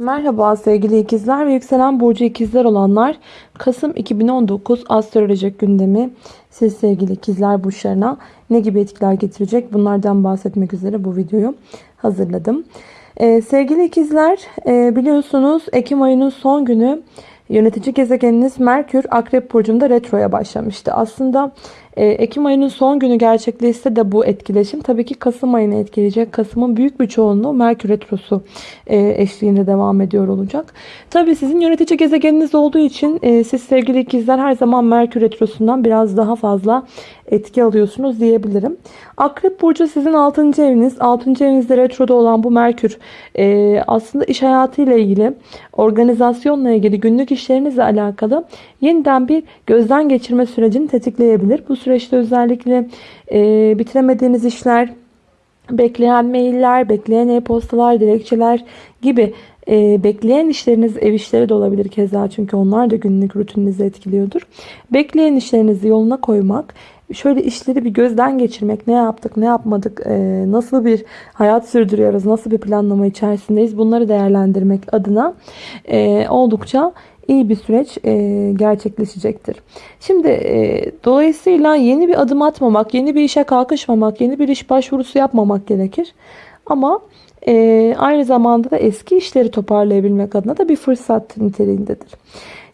Merhaba sevgili ikizler ve yükselen burcu ikizler olanlar. Kasım 2019 astrolojik gündemi siz sevgili ikizler burçlarına ne gibi etkiler getirecek bunlardan bahsetmek üzere bu videoyu hazırladım. Ee, sevgili ikizler e, biliyorsunuz Ekim ayının son günü yönetici gezegeniniz Merkür Akrep Burcu'nda retroya başlamıştı. Aslında e, Ekim ayının son günü gerçekleşse de bu etkileşim tabii ki Kasım ayını etkileyecek. Kasım'ın büyük bir çoğunluğu Merkür Retrosu e, eşliğinde devam ediyor olacak. Tabii sizin yönetici gezegeniniz olduğu için e, siz sevgili ikizler her zaman Merkür Retrosu'ndan biraz daha fazla etki alıyorsunuz diyebilirim. Akrep Burcu sizin 6. eviniz. 6. evinizde retroda olan bu Merkür aslında iş hayatıyla ilgili, organizasyonla ilgili, günlük işlerinizle alakalı yeniden bir gözden geçirme sürecini tetikleyebilir. Bu süreçte özellikle e, bitiremediğiniz işler, bekleyen mailler, bekleyen e-postalar, dilekçeler gibi e, bekleyen işleriniz ev işleri de olabilir keza çünkü onlar da günlük rutininizi etkiliyordur. Bekleyen işlerinizi yoluna koymak, şöyle işleri bir gözden geçirmek, ne yaptık, ne yapmadık, e, nasıl bir hayat sürdürüyoruz, nasıl bir planlama içerisindeyiz bunları değerlendirmek adına e, oldukça iyi bir süreç e, gerçekleşecektir. Şimdi e, dolayısıyla yeni bir adım atmamak, yeni bir işe kalkışmamak, yeni bir iş başvurusu yapmamak gerekir. Ama e, aynı zamanda da eski işleri toparlayabilmek adına da bir fırsat niteliğindedir.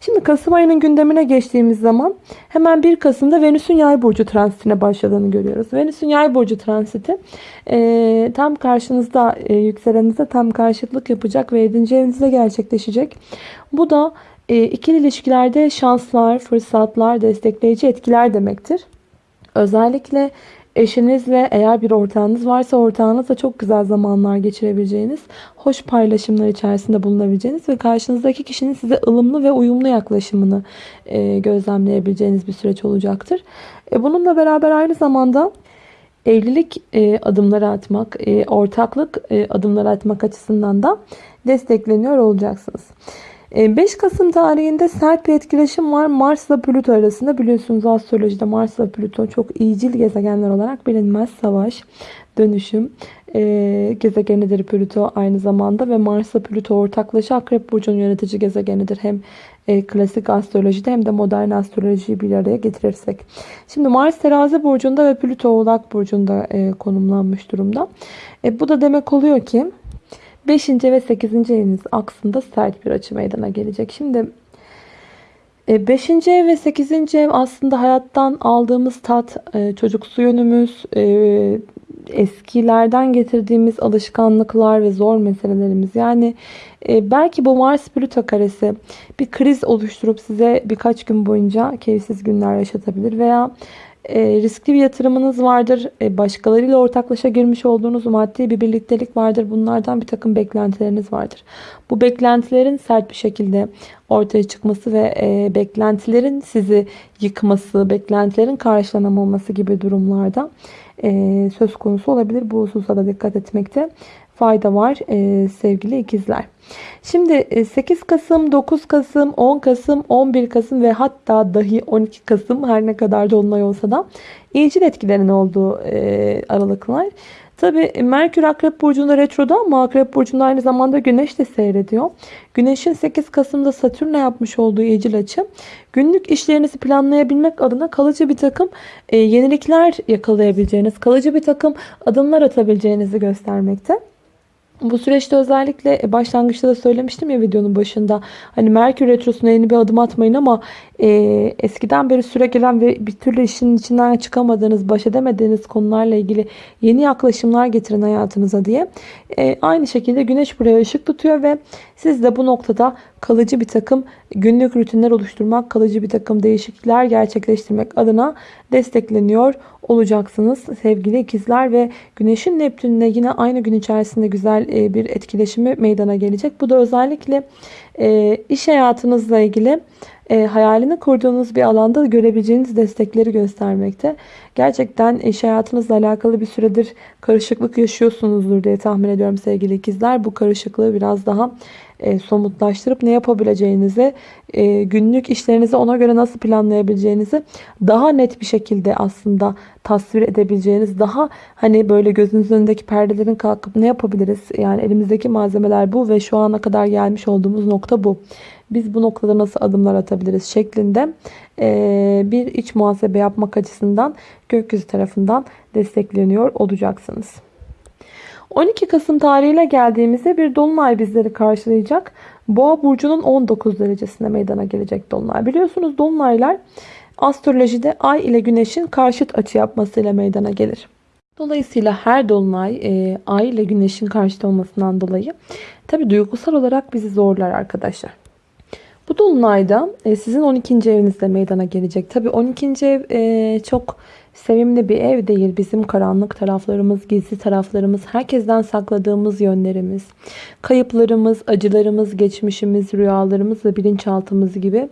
Şimdi Kasım ayının gündemine geçtiğimiz zaman hemen 1 Kasım'da Venüs'ün yay burcu transitine başladığını görüyoruz. Venüs'ün yay burcu transiti e, tam karşınızda e, yükseleninize tam karşıtlık yapacak ve 7. evinizde gerçekleşecek. Bu da e, ikili ilişkilerde şanslar, fırsatlar, destekleyici etkiler demektir. Özellikle eşinizle eğer bir ortağınız varsa ortağınızla çok güzel zamanlar geçirebileceğiniz, hoş paylaşımlar içerisinde bulunabileceğiniz ve karşınızdaki kişinin size ılımlı ve uyumlu yaklaşımını e, gözlemleyebileceğiniz bir süreç olacaktır. E, bununla beraber aynı zamanda evlilik e, adımları atmak, e, ortaklık e, adımları atmak açısından da destekleniyor olacaksınız. 5 ee, Kasım tarihinde sert bir etkileşim var Mars ile Plüto arasında. Biliyorsunuz astrolojide Mars ile Plüto çok iyicil gezegenler olarak bilinmez. Savaş, dönüşüm e, gezegenidir Plüto aynı zamanda ve Mars ile Plüto ortaklaşa Akrep Burcu'nun yönetici gezegenidir. Hem e, klasik astrolojide hem de modern astrolojiyi bir araya getirirsek. Şimdi Mars terazi burcunda ve Plüto oğlak burcunda e, konumlanmış durumda. E, bu da demek oluyor ki 5. ve 8. eviniz aksında sert bir açı meydana gelecek. Şimdi 5. E, ev ve 8. ev aslında hayattan aldığımız tat, e, çocuksu yönümüz, e, eskilerden getirdiğimiz alışkanlıklar ve zor meselelerimiz. Yani belki bu Mars Plüto karesi bir kriz oluşturup size birkaç gün boyunca keyifsiz günler yaşatabilir veya e, riskli bir yatırımınız vardır. E, başkalarıyla ortaklaşa girmiş olduğunuz maddi bir birliktelik vardır. Bunlardan bir takım beklentileriniz vardır. Bu beklentilerin sert bir şekilde ortaya çıkması ve e, beklentilerin sizi yıkması, beklentilerin karşılanamaması gibi durumlarda e, söz konusu olabilir. Bu hususa da dikkat etmekte fayda var e, sevgili ikizler. Şimdi 8 e, Kasım, 9 Kasım, 10 Kasım, 11 Kasım ve hatta dahi 12 Kasım her ne kadar dolunay olsa da iyicil etkilerin olduğu e, aralıklar. Tabi Merkür Akrep Burcu'nda retroda ama Akrep Burcu'nda aynı zamanda Güneş de seyrediyor. Güneş'in 8 Kasım'da Satürn'le yapmış olduğu iyicil açı günlük işlerinizi planlayabilmek adına kalıcı bir takım e, yenilikler yakalayabileceğiniz, kalıcı bir takım adımlar atabileceğinizi göstermekte. Bu süreçte özellikle e, başlangıçta da söylemiştim ya videonun başında. Hani Merkür Retrosu'na yeni bir adım atmayın ama e, eskiden beri süre gelen ve bir türlü işin içinden çıkamadığınız, baş edemediğiniz konularla ilgili yeni yaklaşımlar getirin hayatınıza diye. E, aynı şekilde Güneş buraya ışık tutuyor ve siz de bu noktada kalıcı bir takım günlük rutinler oluşturmak, kalıcı bir takım değişiklikler gerçekleştirmek adına destekleniyor olacaksınız sevgili ikizler ve Güneş'in Neptün'le yine aynı gün içerisinde güzel e, bir etkileşimi meydana gelecek. Bu da özellikle e, iş hayatınızla ilgili e, hayalini kurduğunuz bir alanda görebileceğiniz destekleri göstermekte. Gerçekten iş hayatınızla alakalı bir süredir karışıklık yaşıyorsunuzdur diye tahmin ediyorum sevgili ikizler. Bu karışıklığı biraz daha e, somutlaştırıp ne yapabileceğinizi, e, günlük işlerinizi ona göre nasıl planlayabileceğinizi daha net bir şekilde aslında tasvir edebileceğiniz daha hani böyle gözünüzün önündeki perdelerin kalkıp ne yapabiliriz? Yani elimizdeki malzemeler bu ve şu ana kadar gelmiş olduğumuz nokta bu. Biz bu noktada nasıl adımlar atabiliriz şeklinde e, bir iç muhasebe yapmak açısından gökyüzü tarafından destekleniyor olacaksınız. 12 Kasım tarihiyle geldiğimizde bir dolunay bizleri karşılayacak. Boğa burcunun 19 derecesinde meydana gelecek dolunay. Biliyorsunuz dolunaylar astrolojide ay ile güneşin karşıt açı yapmasıyla meydana gelir. Dolayısıyla her dolunay e, ay ile güneşin karşıt olmasından dolayı tabi duygusal olarak bizi zorlar arkadaşlar. Bu dolunayda e, sizin 12. evinizde meydana gelecek. Tabi 12. ev e, çok sevimli bir ev değil. Bizim karanlık taraflarımız, gizli taraflarımız, herkesten sakladığımız yönlerimiz, kayıplarımız, acılarımız, geçmişimiz, rüyalarımız ve bilinçaltımız gibi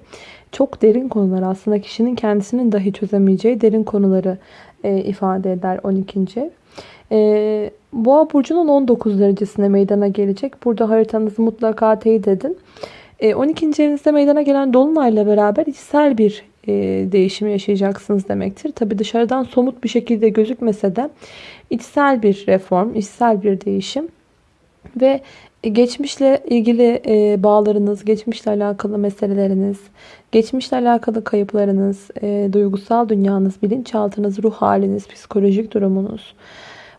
çok derin konular aslında kişinin kendisinin dahi çözemeyeceği derin konuları e, ifade eder 12. ev. E, Boğa burcunun 19 derecesine meydana gelecek. Burada haritanızı mutlaka teyit edin. E, 12. evinizde meydana gelen dolunayla beraber içsel bir e, değişimi yaşayacaksınız demektir. Tabi dışarıdan somut bir şekilde gözükmese de içsel bir reform, içsel bir değişim ve geçmişle ilgili e, bağlarınız, geçmişle alakalı meseleleriniz, geçmişle alakalı kayıplarınız, e, duygusal dünyanız, bilinçaltınız, ruh haliniz, psikolojik durumunuz,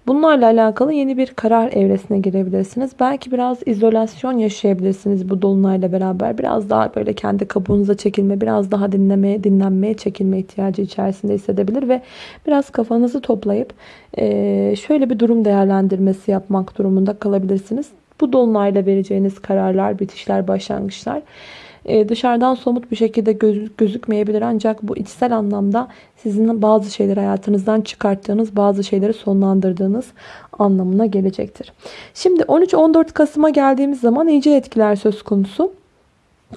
Bunlarla alakalı yeni bir karar evresine girebilirsiniz. Belki biraz izolasyon yaşayabilirsiniz bu dolunayla beraber. Biraz daha böyle kendi kabuğunuza çekilme, biraz daha dinlemeye, dinlenmeye çekilme ihtiyacı içerisinde hissedebilir ve biraz kafanızı toplayıp şöyle bir durum değerlendirmesi yapmak durumunda kalabilirsiniz. Bu dolunayla vereceğiniz kararlar, bitişler, başlangıçlar e, dışarıdan somut bir şekilde göz, gözükmeyebilir. Ancak bu içsel anlamda sizin bazı şeyleri hayatınızdan çıkarttığınız, bazı şeyleri sonlandırdığınız anlamına gelecektir. Şimdi 13-14 Kasım'a geldiğimiz zaman iyice etkiler söz konusu.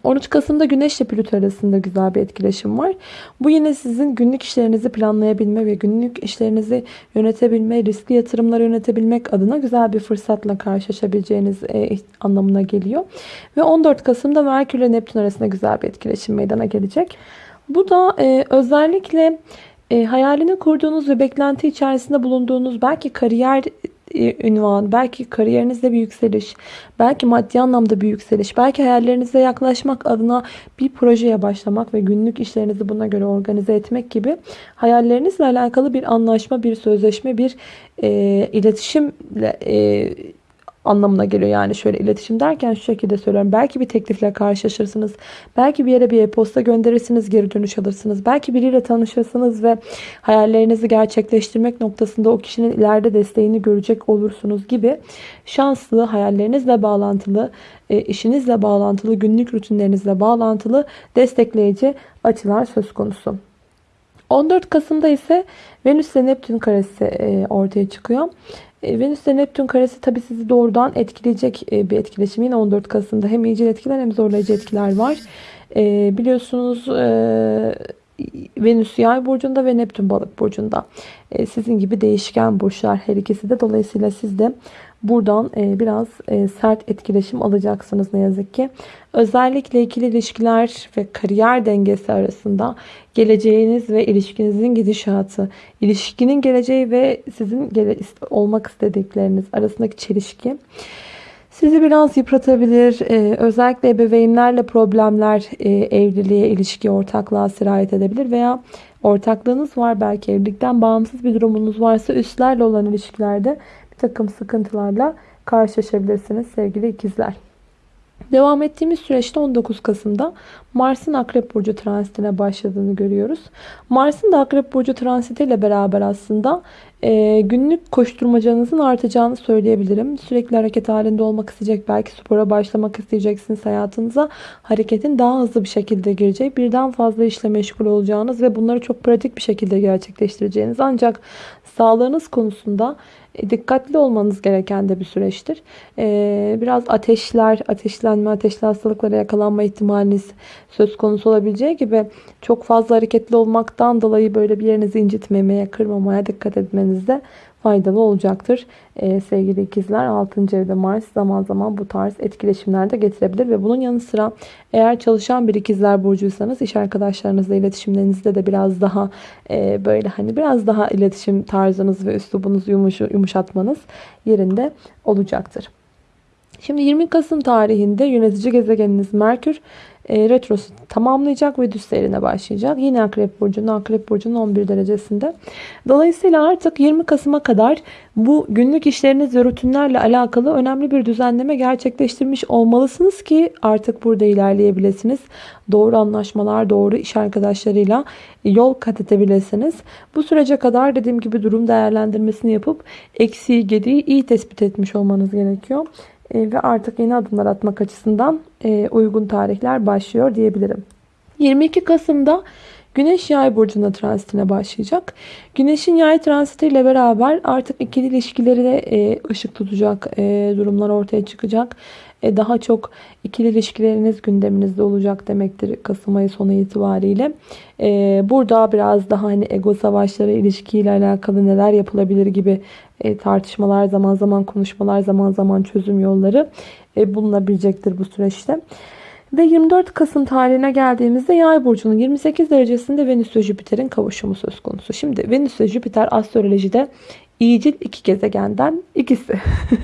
13 Kasım'da Güneş ile Plüto arasında güzel bir etkileşim var. Bu yine sizin günlük işlerinizi planlayabilme ve günlük işlerinizi yönetebilme, riskli yatırımları yönetebilmek adına güzel bir fırsatla karşılaşabileceğiniz e, anlamına geliyor. Ve 14 Kasım'da Merkür ile Neptün arasında güzel bir etkileşim meydana gelecek. Bu da e, özellikle e, hayalini kurduğunuz ve beklenti içerisinde bulunduğunuz belki kariyer ünvan, belki kariyerinizde bir yükseliş, belki maddi anlamda bir yükseliş, belki hayallerinize yaklaşmak adına bir projeye başlamak ve günlük işlerinizi buna göre organize etmek gibi hayallerinizle alakalı bir anlaşma, bir sözleşme, bir e, iletişimle e, anlamına geliyor. Yani şöyle iletişim derken şu şekilde söylüyorum. Belki bir teklifle karşılaşırsınız. Belki bir yere bir e-posta gönderirsiniz, geri dönüş alırsınız. Belki biriyle tanışırsınız ve hayallerinizi gerçekleştirmek noktasında o kişinin ileride desteğini görecek olursunuz gibi şanslı, hayallerinizle bağlantılı, e, işinizle bağlantılı, günlük rutinlerinizle bağlantılı destekleyici açılar söz konusu. 14 Kasım'da ise Venüs ile Neptün karesi e, ortaya çıkıyor. E, Venüs ile Neptün karesi tabi sizi doğrudan etkileyecek e, bir etkileşim. Yine 14 Kasım'da hem iyice etkiler hem zorlayıcı etkiler var. Biliyorsunuz Venüs yay burcunda ve Neptün balık burcunda. Sizin gibi değişken burçlar her ikisi de. Dolayısıyla siz de Buradan e, biraz e, sert etkileşim alacaksınız ne yazık ki. Özellikle ikili ilişkiler ve kariyer dengesi arasında geleceğiniz ve ilişkinizin gidişatı, ilişkinin geleceği ve sizin olmak istedikleriniz arasındaki çelişki sizi biraz yıpratabilir. Ee, özellikle ebeveynlerle problemler e, evliliğe, ilişkiye, ortaklığa sirayet edebilir veya ortaklığınız var belki evlilikten bağımsız bir durumunuz varsa üstlerle olan ilişkilerde takım sıkıntılarla karşılaşabilirsiniz sevgili ikizler. Devam ettiğimiz süreçte 19 Kasım'da Mars'ın Akrep Burcu transitine başladığını görüyoruz. Mars'ın da Akrep Burcu transitiyle beraber aslında e, günlük koşturmacanızın artacağını söyleyebilirim. Sürekli hareket halinde olmak isteyecek, belki spora başlamak isteyeceksiniz hayatınıza. Hareketin daha hızlı bir şekilde girecek, birden fazla işle meşgul olacağınız ve bunları çok pratik bir şekilde gerçekleştireceğiniz. Ancak sağlığınız konusunda e, dikkatli olmanız gereken de bir süreçtir. E, biraz ateşler, ateşlenme, ateşli hastalıklara yakalanma ihtimaliniz söz konusu olabileceği gibi çok fazla hareketli olmaktan dolayı böyle bir yerinizi incitmemeye, kırmamaya dikkat etmeniz etmenizde faydalı olacaktır. Ee, sevgili ikizler 6. evde Mars zaman zaman bu tarz etkileşimler de getirebilir ve bunun yanı sıra eğer çalışan bir ikizler burcuysanız iş arkadaşlarınızla iletişimlerinizde de biraz daha e, böyle hani biraz daha iletişim tarzınız ve üslubunuzu yumuş, yumuşatmanız yerinde olacaktır. Şimdi 20 Kasım tarihinde yönetici gezegeniniz Merkür e, retrosu tamamlayacak ve düz seyrine başlayacak. Yine Akrep Burcu'nun Akrep Burcu'nun 11 derecesinde. Dolayısıyla artık 20 Kasım'a kadar bu günlük işleriniz ve rutinlerle alakalı önemli bir düzenleme gerçekleştirmiş olmalısınız ki artık burada ilerleyebilirsiniz. Doğru anlaşmalar, doğru iş arkadaşlarıyla yol kat edebilirsiniz. Bu sürece kadar dediğim gibi durum değerlendirmesini yapıp eksiği, gediği iyi tespit etmiş olmanız gerekiyor. E, ve artık yeni adımlar atmak açısından e, uygun tarihler başlıyor diyebilirim. 22 Kasım'da Güneş yay burcunda transitine başlayacak. Güneşin yay transitiyle beraber artık ikili ilişkileri de e, ışık tutacak durumlar ortaya çıkacak. Daha çok ikili ilişkileriniz gündeminizde olacak demektir Kasım ayı sonu itibariyle. Burada biraz daha hani ego savaşları ilişkiyle alakalı neler yapılabilir gibi e, tartışmalar, zaman zaman konuşmalar, zaman zaman çözüm yolları e, bulunabilecektir bu süreçte. Ve 24 Kasım tarihine geldiğimizde Yay burcunun 28 derecesinde Venüs ve Jüpiter'in kavuşumu söz konusu. Şimdi Venüs ve Jüpiter astrolojide iyicil iki gezegenden ikisi.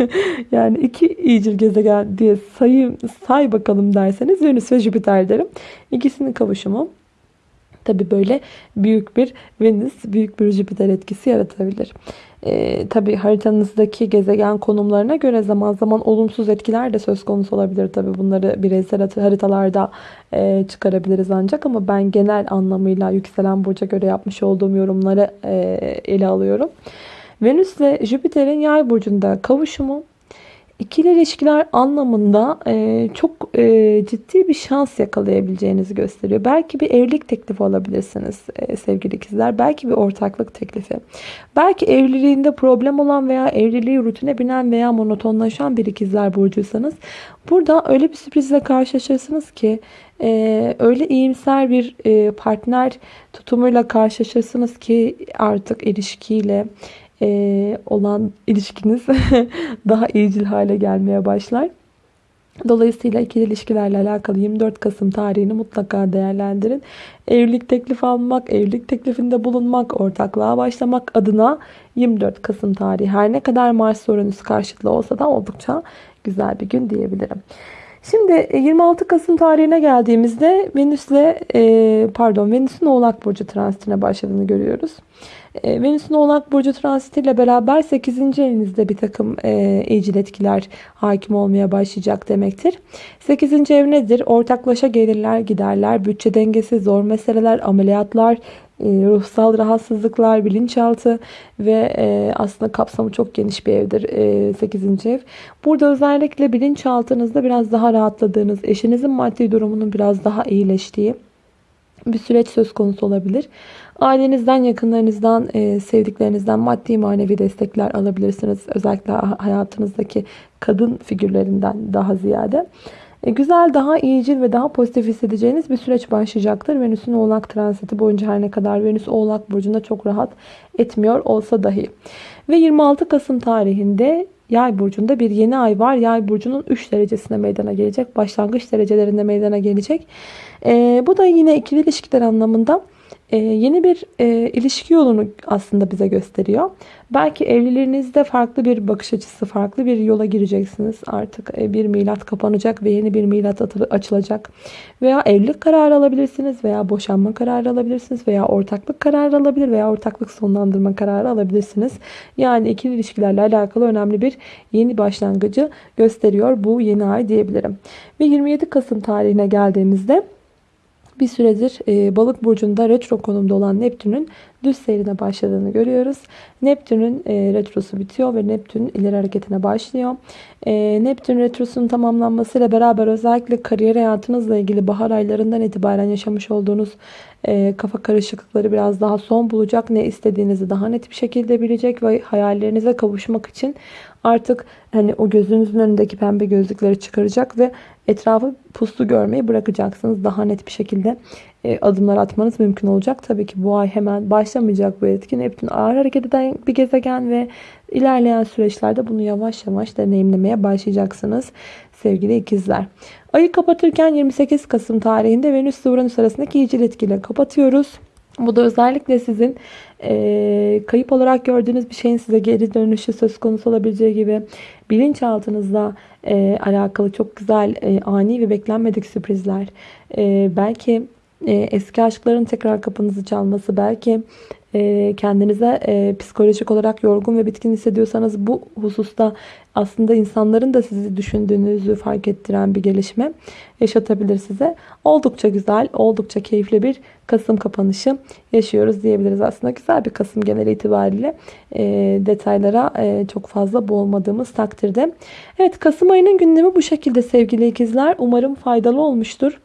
yani iki iyicil gezegen diye sayı say bakalım derseniz Venüs ve Jüpiter derim. İkisinin kavuşumu tabi böyle büyük bir Venüs, büyük bir Jüpiter etkisi yaratabilir. E, tabii haritanızdaki gezegen konumlarına göre zaman zaman olumsuz etkiler de söz konusu olabilir. Tabii bunları bireysel haritalarda e, çıkarabiliriz ancak ama ben genel anlamıyla yükselen burca göre yapmış olduğum yorumları e, ele alıyorum. Venüs ile Jüpiter'in yay burcunda kavuşumu İkili ilişkiler anlamında e, çok e, ciddi bir şans yakalayabileceğinizi gösteriyor. Belki bir evlilik teklifi alabilirsiniz e, sevgili ikizler. Belki bir ortaklık teklifi. Belki evliliğinde problem olan veya evliliği rutine binen veya monotonlaşan bir ikizler burcuysanız burada öyle bir sürprizle karşılaşırsınız ki e, öyle iyimser bir e, partner tutumuyla karşılaşırsınız ki artık ilişkiyle e, olan ilişkiniz daha iyicil hale gelmeye başlar. Dolayısıyla ikili ilişkilerle alakalı 24 Kasım tarihini mutlaka değerlendirin. Evlilik teklif almak, evlilik teklifinde bulunmak, ortaklığa başlamak adına 24 Kasım tarihi her ne kadar Mars sorunuz karşıtlı olsa da oldukça güzel bir gün diyebilirim. Şimdi 26 Kasım tarihine geldiğimizde Venüs'le e, pardon Venüs'ün Oğlak Burcu transitine başladığını görüyoruz. E, Venüs'ün Oğlak Burcu transitiyle beraber 8. evinizde bir takım e, iyicil etkiler hakim olmaya başlayacak demektir. 8. ev nedir? Ortaklaşa gelirler, giderler, bütçe dengesi, zor meseleler, ameliyatlar, e, ruhsal rahatsızlıklar, bilinçaltı ve e, aslında kapsamı çok geniş bir evdir e, 8. ev. Burada özellikle bilinçaltınızda biraz daha rahatladığınız, eşinizin maddi durumunun biraz daha iyileştiği bir süreç söz konusu olabilir. Ailenizden, yakınlarınızdan, e, sevdiklerinizden maddi manevi destekler alabilirsiniz. Özellikle hayatınızdaki kadın figürlerinden daha ziyade. E, güzel, daha iyicil ve daha pozitif hissedeceğiniz bir süreç başlayacaktır. Venüs'ün oğlak transiti boyunca her ne kadar Venüs oğlak burcunda çok rahat etmiyor olsa dahi. Ve 26 Kasım tarihinde Yay burcunda bir yeni ay var. Yay burcunun 3 derecesine meydana gelecek. Başlangıç derecelerinde meydana gelecek. E, bu da yine ikili ilişkiler anlamında e, yeni bir e, ilişki yolunu aslında bize gösteriyor. Belki evliliğinizde farklı bir bakış açısı, farklı bir yola gireceksiniz. Artık e, bir milat kapanacak ve yeni bir milat açılacak. Veya evlilik kararı alabilirsiniz veya boşanma kararı alabilirsiniz veya ortaklık kararı alabilir veya ortaklık sonlandırma kararı alabilirsiniz. Yani ikili ilişkilerle alakalı önemli bir yeni başlangıcı gösteriyor bu yeni ay diyebilirim. Ve 27 Kasım tarihine geldiğimizde bir süredir e, balık burcunda retro konumda olan Neptün'ün düz seyrine başladığını görüyoruz. Neptün'ün e, retrosu bitiyor ve Neptün ileri hareketine başlıyor. E, Neptün retrosunun tamamlanmasıyla beraber özellikle kariyer hayatınızla ilgili bahar aylarından itibaren yaşamış olduğunuz e, kafa karışıklıkları biraz daha son bulacak. Ne istediğinizi daha net bir şekilde bilecek ve hayallerinize kavuşmak için artık hani o gözünüzün önündeki pembe gözlükleri çıkaracak ve etrafı puslu görmeyi bırakacaksınız. Daha net bir şekilde e, adımlar atmanız mümkün olacak. Tabii ki bu ay hemen başlamayacak bu etki. Neptün ağır hareket eden bir gezegen ve ilerleyen süreçlerde bunu yavaş yavaş deneyimlemeye başlayacaksınız sevgili ikizler. Ayı kapatırken 28 Kasım tarihinde Venüs ile Uranüs arasındaki iyicil etkiyle kapatıyoruz. Bu da özellikle sizin e, kayıp olarak gördüğünüz bir şeyin size geri dönüşü söz konusu olabileceği gibi bilinçaltınızla e, alakalı çok güzel e, ani ve beklenmedik sürprizler. E, belki e, eski aşkların tekrar kapınızı çalması, belki e, kendinize e, psikolojik olarak yorgun ve bitkin hissediyorsanız bu hususta aslında insanların da sizi düşündüğünüzü fark ettiren bir gelişme yaşatabilir size. Oldukça güzel, oldukça keyifli bir Kasım kapanışı yaşıyoruz diyebiliriz. Aslında güzel bir Kasım genel itibariyle detaylara çok fazla boğulmadığımız takdirde. Evet Kasım ayının gündemi bu şekilde sevgili ikizler. Umarım faydalı olmuştur.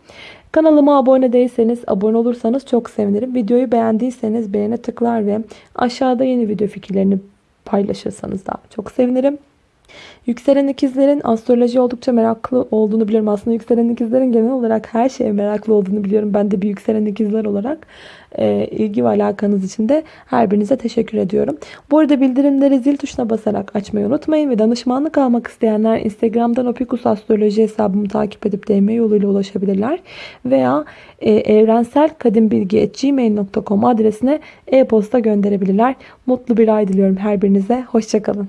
Kanalıma abone değilseniz, abone olursanız çok sevinirim. Videoyu beğendiyseniz beğene tıklar ve aşağıda yeni video fikirlerini paylaşırsanız da çok sevinirim. Yükselen ikizlerin astroloji oldukça meraklı olduğunu biliyorum. Aslında yükselen ikizlerin genel olarak her şeye meraklı olduğunu biliyorum. Ben de bir yükselen ikizler olarak e, ilgi ve alakanız için de her birinize teşekkür ediyorum. Bu arada bildirimleri zil tuşuna basarak açmayı unutmayın ve danışmanlık almak isteyenler Instagram'dan Opikus Astroloji hesabımı takip edip DM yoluyla ulaşabilirler. Veya e, evrenselkadimbilgi.gmail.com adresine e-posta gönderebilirler. Mutlu bir ay diliyorum her birinize. Hoşçakalın.